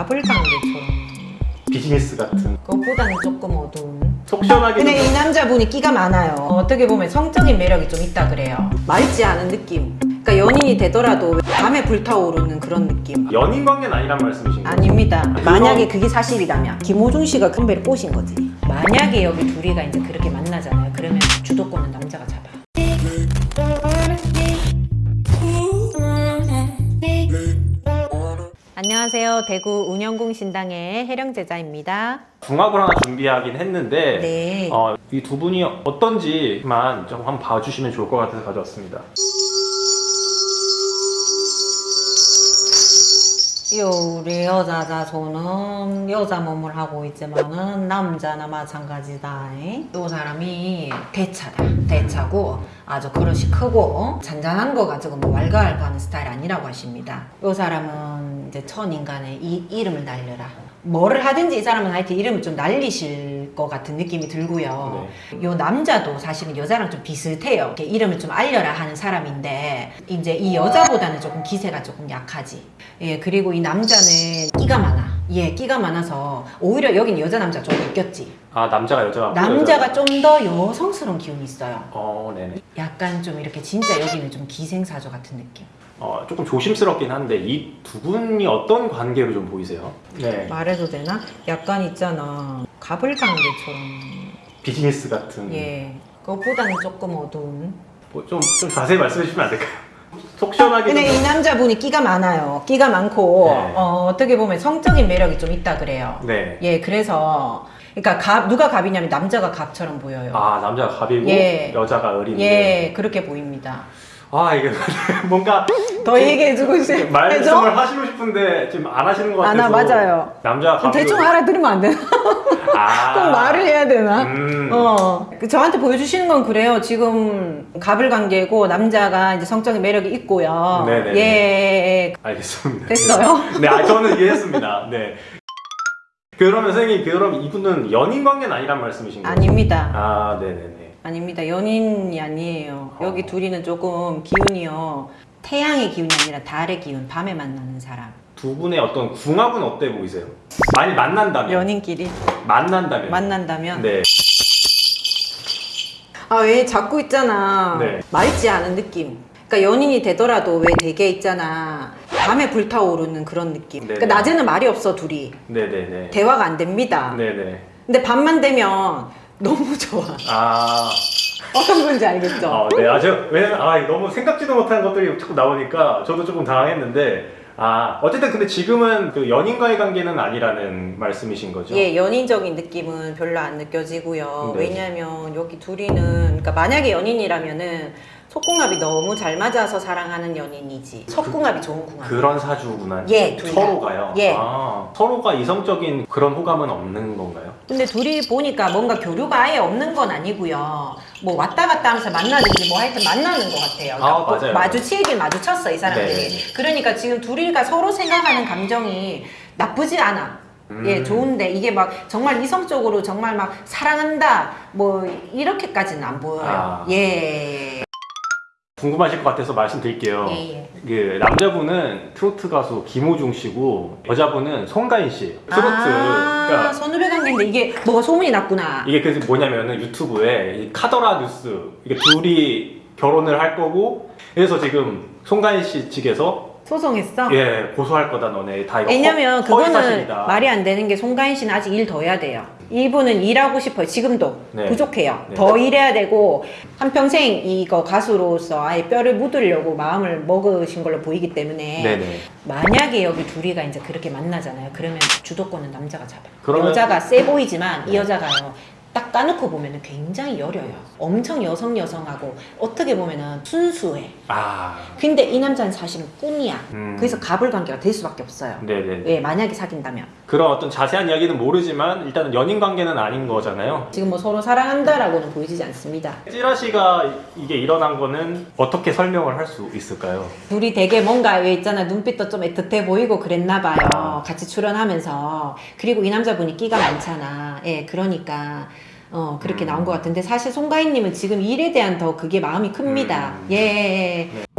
가불관계처럼 비즈니스 같은. 그것보다는 조금 어두운. 속 시원하게 근데 좀- 이 남자분이 끼가 많아요. 어떻게 보면 성적인 매력이 좀 있다 그래요. 맑지 않은 느낌. 그러니까 연인이 되더라도 밤에 불타오르는 그런 느낌. 연인 관계는 아니란 말씀이신 거예요? 아닙니다. 그건- 만약에 그게 사실이라면 김호중 씨가 큰배를 꼬신 거지. 만약에 여기 둘이가 이제 그렇게 만나잖아요. 그러면 주도권은 남자가 잡아 안녕하세요 대구 운영궁 신당의 혜령제자입니다 궁합을 하나 준비하긴 했는데 네. 어, 이 두 분이 어떤지만 좀 한번 봐주시면 좋을 것 같아서 가져왔습니다. 요 우리 여자자 저는 여자 몸을 하고 있지만은 남자나 마찬가지다. 요 사람이 대차다. 대차고 아주 그릇이 크고 어? 잔잔한 거 가지고 뭐 왈가왈부하는 스타일 아니라고 하십니다. 요 사람은 이제 첫 인간의 이 이름을 날려라. 뭐를 하든지 이 사람은 하여튼 이름을 좀 날리실 것 같은 느낌이 들고요. 요 남자도 사실은 여자랑 좀 비슷해요. 이렇게 이름을 좀 알려라 하는 사람인데 이제 이 여자보다는 조금 기세가 조금 약하지. 예, 그리고 이 남자는 끼가 많아. 예, 끼가 많아서 오히려 여긴 여자 남자 좀 바뀌었지. 아 남자가 여자가 남자가 좀 더 여성스러운 기운이 있어요. 어 네네. 약간 좀 이렇게 진짜 여기는 좀 기생사조 같은 느낌. 어 조금 조심스럽긴 한데 이 두 분이 어떤 관계로 좀 보이세요? 네. 말해도 되나? 약간 있잖아. 가불관계처럼. 비즈니스 같은. 예. 그것보다는 조금 어두운. 뭐 좀 좀 자세히 말씀해 주시면 안 될까요? 속 시원하게 근데 좀- 이 남자분이 끼가 많아요. 끼가 많고 네. 어, 어떻게 보면 성적인 매력이 좀 있다 그래요. 네. 예, 그래서 그러니까 갑 누가 갑이냐면 남자가 갑처럼 보여요. 아 남자가 갑이고 예. 여자가 을인데. 예, 그렇게 보입니다. 아 이게 뭔가 더 얘기해주고 싶 말씀을 하시고 싶은데 지금 안 하시는 것 아, 같아서. 나 맞아요. 남자가 갑이고. 대충 알아들으면 안 되나? 아. 꼭 말을 해야 되나? 음. 어, 그 저한테 보여주시는 건 그래요. 지금 갑을 관계고 남자가 이제 성적인 매력이 있고요. 네네네. 예, 알겠습니다. 됐어요? 네, 아, 저는 이해했습니다. 네. 그러면 선생님, 그럼 이분은 연인 관계는 아니란 말씀이신 거예요? 아닙니다. 아, 네네네. 아닙니다. 연인이 아니에요. 어. 여기 둘이는 조금 기운이요. 태양의 기운이 아니라 달의 기운, 밤에 만나는 사람. 두 분의 어떤 궁합은 어때 보이세요? 많이 만난다면? 연인끼리 만난다면? 만난다면. 네. 아, 왜 자꾸 있잖아. 네. 맑지 않은 느낌. 그러니까 연인이 되더라도 왜 되게 있잖아. 밤에 불타오르는 그런 느낌. 네네. 그러니까 낮에는 말이 없어, 둘이. 네네네. 대화가 안 됩니다. 네네. 근데 밤만 되면 너무 좋아. 아, 어떤 건지 알겠죠? 어, 네. 아, 제가, 왜냐면, 아, 너무 생각지도 못한 것들이 자꾸 나오니까 저도 조금 당황했는데, 아, 어쨌든 근데 지금은 그 연인과의 관계는 아니라는 말씀이신 거죠? 예, 연인적인 느낌은 별로 안 느껴지고요. 네. 왜냐하면 여기 둘이는 그러니까 만약에 연인이라면은 속궁합이 너무 잘 맞아서 사랑하는 연인이지. 속궁합이 좋은 궁합. 그런 사주구나. 예, 둘 다. 서로가요. 예. 아, 서로가 이성적인 그런 호감은 없는 건가요? 근데 둘이 보니까 뭔가 교류가 아예 없는 건 아니고요. 뭐 왔다 갔다 하면서 만나든지 뭐 하여튼 만나는 것 같아요. 아, 뭐 맞아요. 마주치긴 마주쳤어 이 사람들이. 네. 그러니까 지금 둘이가 서로 생각하는 감정이 나쁘지 않아. 음. 예, 좋은데 이게 막 정말 이성적으로 정말 막 사랑한다 뭐 이렇게까지는 안 보여요. 아. 예. 궁금하실 것 같아서 말씀드릴게요. 예, 예. 그 남자분은 트로트 가수 김호중 씨고 여자분은 송가인 씨. 트로트. 아, 그러니까 선후배 관계인데 이게 뭐가 소문이 났구나. 이게 그래서 뭐냐면은 유튜브에 이 카더라 뉴스 이게 둘이 결혼을 할 거고 그래서 지금 송가인 씨 측에서 소송했어? 예 고소할 거다 너네 다 이거 왜냐면 허, 그거는. 말이 안 되는 게 송가인 씨는 아직 일 더 해야 돼요. 이분은 일하고 싶어요. 지금도 네. 부족해요. 네. 더 일해야 되고 한평생 이거 가수로서 아예 뼈를 묻으려고 마음을 먹으신 걸로 보이기 때문에 네네. 만약에 여기 둘이가 이제 그렇게 만나잖아요. 그러면 주도권은 남자가 잡아요. 그러면- 여자가 세 보이지만 이 네. 여자가요. 딱 까놓고 보면 굉장히 여려요. 엄청 여성 여성하고 어떻게 보면은 순수해. 아 근데 이 남자는 사실은 꿈이야. 음. 그래서 갑을 관계가 될 수밖에 없어요. 네네. 예, 만약에 사귄다면. 그런 어떤 자세한 이야기는 모르지만 일단은 연인 관계는 아닌 거잖아요. 지금 뭐 서로 사랑한다라고는 보이지 않습니다. 찌라시가 이게 일어난 거는 어떻게 설명을 할 수 있을까요? 둘이 되게 뭔가 왜 있잖아 눈빛도 좀 애틋해 보이고 그랬나 봐요. 아. 같이 출연하면서 그리고 이 남자분이 끼가 많잖아. 예, 그러니까 어 그렇게 음. 나온 것 같은데 사실 송가인님은 지금 일에 대한 더 그게 마음이 큽니다. 음. 예, 예, 예.